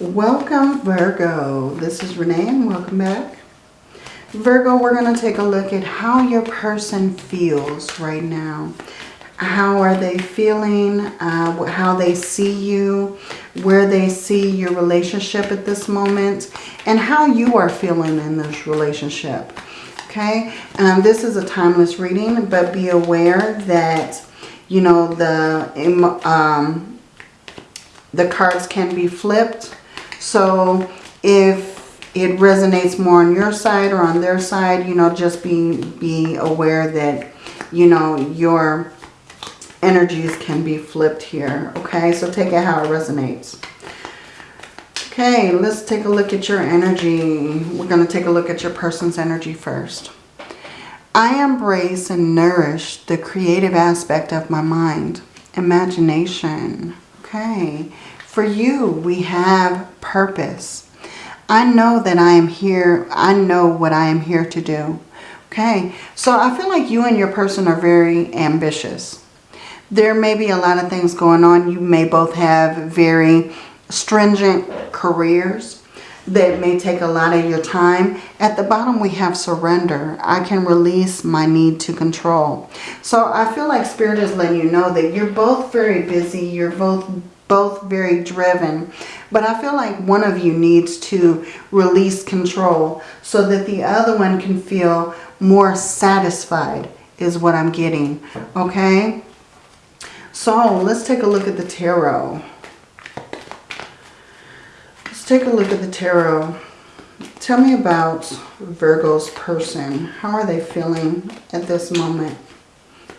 Welcome Virgo. This is Renee and welcome back. Virgo, we're going to take a look at how your person feels right now. How are they feeling? Uh, how they see you? Where they see your relationship at this moment? And how you are feeling in this relationship. Okay? Um, this is a timeless reading, but be aware that, you know, the, um, the cards can be flipped so if it resonates more on your side or on their side, you know, just be, be aware that, you know, your energies can be flipped here. Okay, so take it how it resonates. Okay, let's take a look at your energy. We're going to take a look at your person's energy first. I embrace and nourish the creative aspect of my mind. Imagination. Okay. For you, we have purpose. I know that I am here. I know what I am here to do. Okay, so I feel like you and your person are very ambitious. There may be a lot of things going on. You may both have very stringent careers that may take a lot of your time. At the bottom we have surrender. I can release my need to control. So I feel like Spirit is letting you know that you're both very busy. You're both both very driven. But I feel like one of you needs to release control so that the other one can feel more satisfied is what I'm getting. Okay? So let's take a look at the tarot. Let's take a look at the tarot. Tell me about Virgo's person. How are they feeling at this moment?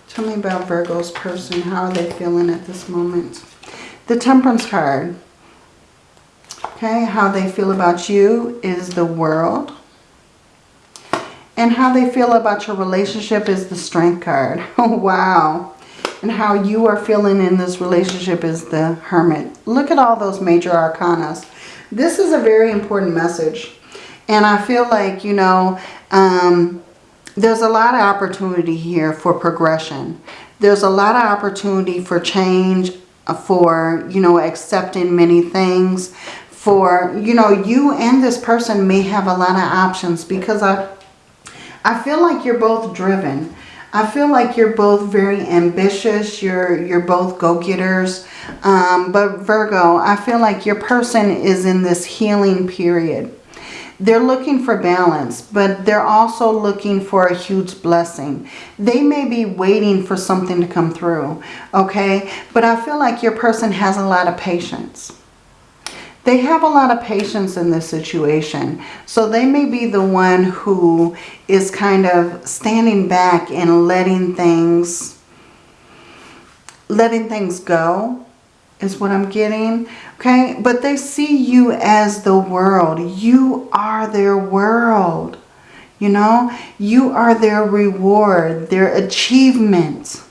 Tell me about Virgo's person. How are they feeling at this moment? The Temperance card. Okay, how they feel about you is the world. And how they feel about your relationship is the Strength card. Oh, wow. And how you are feeling in this relationship is the Hermit. Look at all those major arcanas. This is a very important message. And I feel like, you know, um, there's a lot of opportunity here for progression. There's a lot of opportunity for change for, you know, accepting many things. For, you know, you and this person may have a lot of options because I, I feel like you're both driven. I feel like you're both very ambitious. You're, you're both go-getters. Um, but Virgo, I feel like your person is in this healing period. They're looking for balance, but they're also looking for a huge blessing. They may be waiting for something to come through, okay? But I feel like your person has a lot of patience. They have a lot of patience in this situation. So they may be the one who is kind of standing back and letting things, letting things go is what I'm getting. Okay, but they see you as the world. You are their world. You know, you are their reward, their achievement.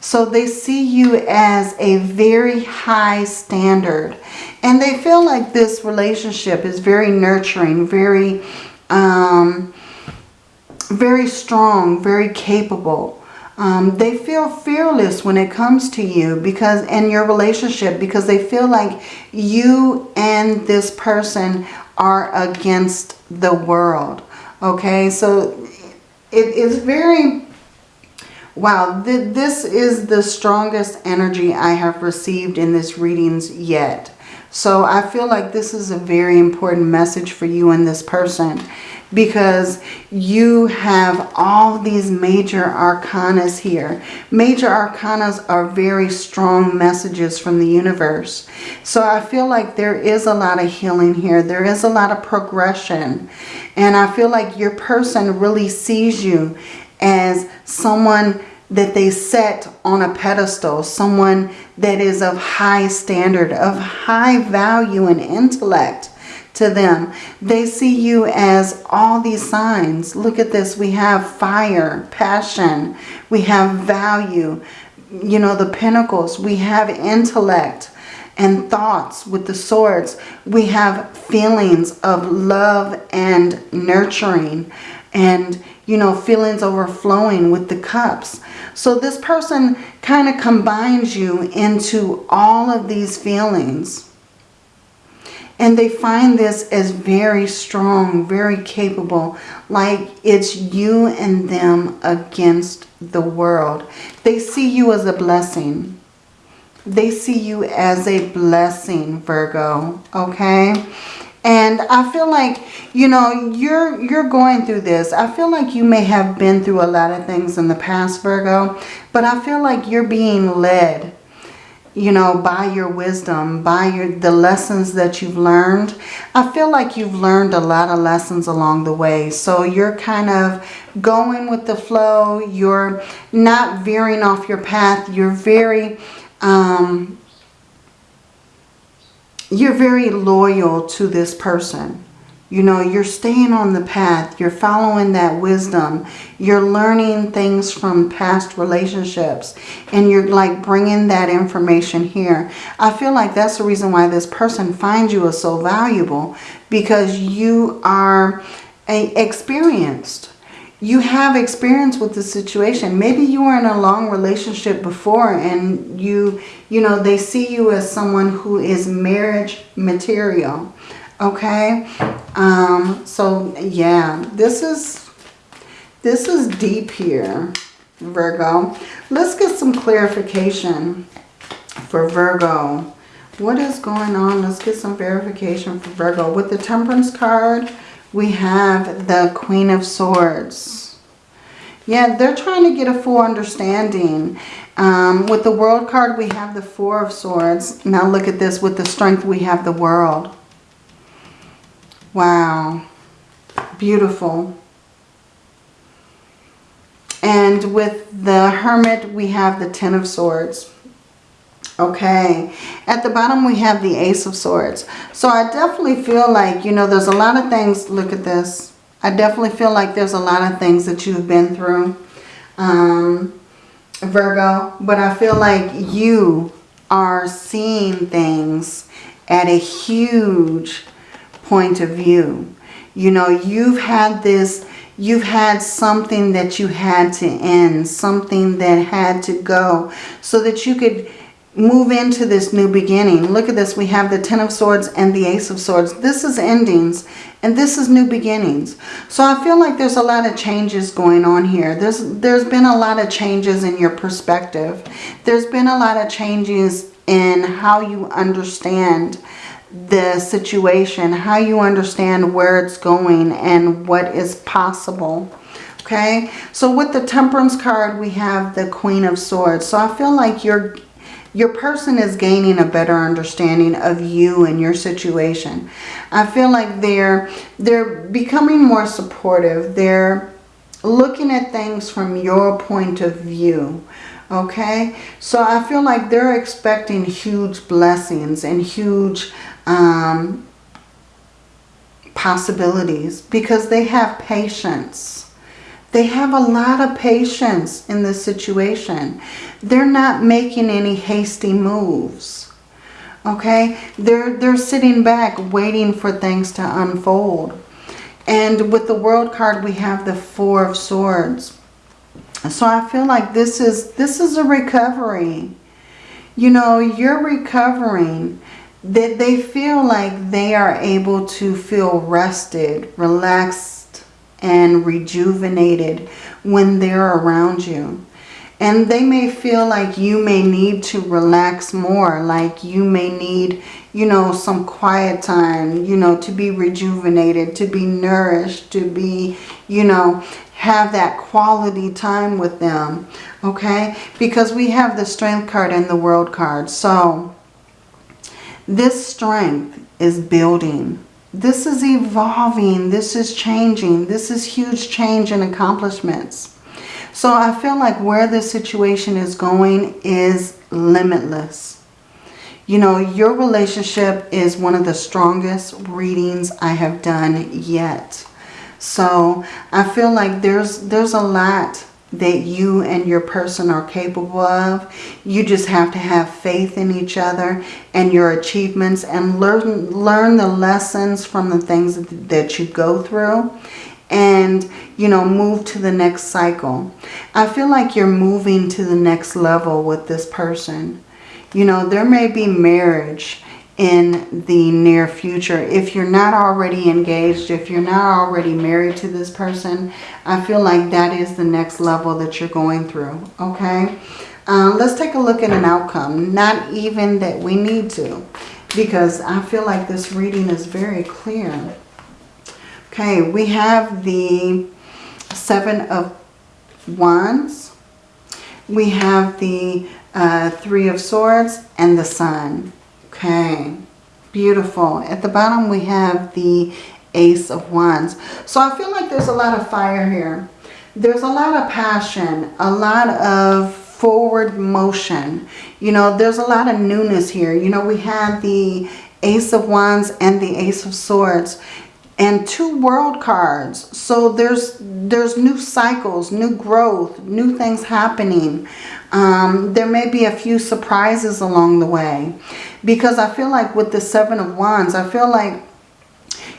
So they see you as a very high standard. And they feel like this relationship is very nurturing, very, um, very strong, very capable. Um, they feel fearless when it comes to you because in your relationship because they feel like you and this person are against the world. Okay, so it is very, wow, th this is the strongest energy I have received in this readings yet. So I feel like this is a very important message for you and this person because you have all these major arcanas here. Major arcanas are very strong messages from the universe. So I feel like there is a lot of healing here. There is a lot of progression. And I feel like your person really sees you as someone that they set on a pedestal, someone that is of high standard, of high value and intellect to them. They see you as all these signs. Look at this. We have fire, passion. We have value. You know, the pentacles. We have intellect and thoughts with the swords. We have feelings of love and nurturing and, you know, feelings overflowing with the cups. So this person kind of combines you into all of these feelings And they find this as very strong, very capable, like it's you and them against the world. They see you as a blessing. They see you as a blessing, Virgo, okay? And I feel like, you know, you're you're going through this. I feel like you may have been through a lot of things in the past, Virgo, but I feel like you're being led you know, by your wisdom, by your the lessons that you've learned. I feel like you've learned a lot of lessons along the way. So you're kind of going with the flow. You're not veering off your path. You're very, um, you're very loyal to this person. You know, you're staying on the path. You're following that wisdom. You're learning things from past relationships. And you're like bringing that information here. I feel like that's the reason why this person finds you as so valuable. Because you are a, experienced. You have experience with the situation. Maybe you were in a long relationship before and you, you know, they see you as someone who is marriage material okay? Um so yeah this is this is deep here virgo. Let's get some clarification for virgo. What is going on? Let's get some verification for virgo. With the temperance card we have the queen of swords yeah they're trying to get a full understanding um, with the world card we have the four of swords now look at this with the strength we have the world Wow. Beautiful. And with the Hermit, we have the Ten of Swords. Okay. At the bottom, we have the Ace of Swords. So I definitely feel like, you know, there's a lot of things. Look at this. I definitely feel like there's a lot of things that you've been through, um, Virgo. But I feel like you are seeing things at a huge point of view. You know, you've had this, you've had something that you had to end, something that had to go so that you could move into this new beginning. Look at this. We have the Ten of Swords and the Ace of Swords. This is endings and this is new beginnings. So I feel like there's a lot of changes going on here. There's, there's been a lot of changes in your perspective. There's been a lot of changes in how you understand the situation, how you understand where it's going and what is possible. Okay, so with the Temperance card, we have the Queen of Swords. So I feel like your your person is gaining a better understanding of you and your situation. I feel like they're they're becoming more supportive. They're looking at things from your point of view okay so i feel like they're expecting huge blessings and huge um, possibilities because they have patience. They have a lot of patience in this situation. They're not making any hasty moves. Okay? They're, they're sitting back waiting for things to unfold. And with the World card, we have the Four of Swords. So I feel like this is, this is a recovery. You know, you're recovering that they feel like they are able to feel rested, relaxed, and rejuvenated when they're around you. And they may feel like you may need to relax more, like you may need, you know, some quiet time, you know, to be rejuvenated, to be nourished, to be, you know, have that quality time with them, okay? Because we have the Strength card and the World card. So, this strength is building. This is evolving. This is changing. This is huge change and accomplishments. So I feel like where this situation is going is limitless. You know, your relationship is one of the strongest readings I have done yet. So I feel like there's there's a lot that you and your person are capable of. You just have to have faith in each other and your achievements and learn, learn the lessons from the things that you go through and, you know, move to the next cycle. I feel like you're moving to the next level with this person. You know, there may be marriage in the near future. If you're not already engaged, if you're not already married to this person, I feel like that is the next level that you're going through, okay? Um, let's take a look at an outcome. Not even that we need to, because I feel like this reading is very clear. Okay, we have the Seven of Wands. We have the uh, Three of Swords and the Sun. Okay, beautiful. At the bottom we have the Ace of Wands. So I feel like there's a lot of fire here. There's a lot of passion, a lot of forward motion. You know, there's a lot of newness here. You know, we have the Ace of Wands and the Ace of Swords and two world cards. So there's there's new cycles, new growth, new things happening. Um, there may be a few surprises along the way. Because I feel like with the Seven of Wands, I feel like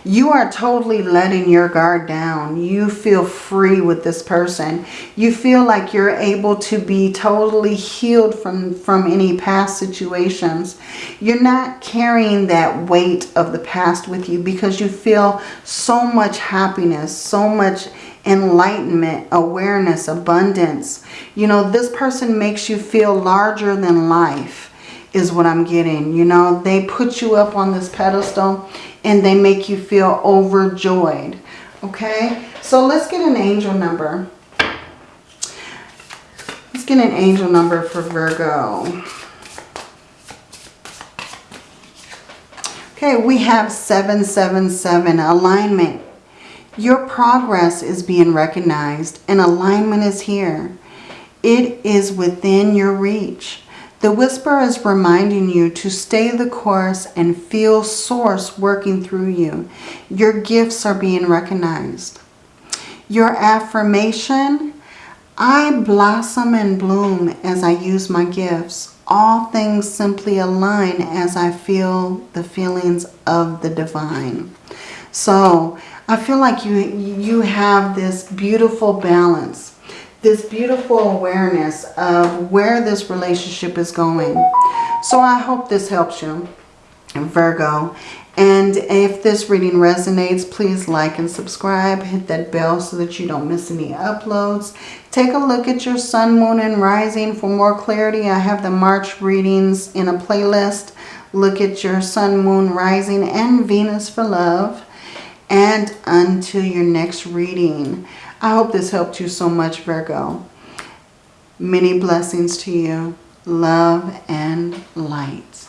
you are totally letting your guard down. You feel free with this person. You feel like you're able to be totally healed from, from any past situations. You're not carrying that weight of the past with you because you feel so much happiness, so much enlightenment, awareness, abundance. You know, this person makes you feel larger than life is what I'm getting. You know, they put you up on this pedestal and they make you feel overjoyed. Okay, so let's get an angel number. Let's get an angel number for Virgo. Okay, we have 777, alignment. Your progress is being recognized and alignment is here. It is within your reach. The whisper is reminding you to stay the course and feel source working through you. Your gifts are being recognized. Your affirmation, I blossom and bloom as I use my gifts. All things simply align as I feel the feelings of the divine. So I feel like you, you have this beautiful balance this beautiful awareness of where this relationship is going. So I hope this helps you, Virgo. And if this reading resonates, please like and subscribe. Hit that bell so that you don't miss any uploads. Take a look at your sun, moon, and rising for more clarity. I have the March readings in a playlist. Look at your sun, moon, rising, and Venus for love. And until your next reading, I hope this helped you so much, Virgo. Many blessings to you. Love and light.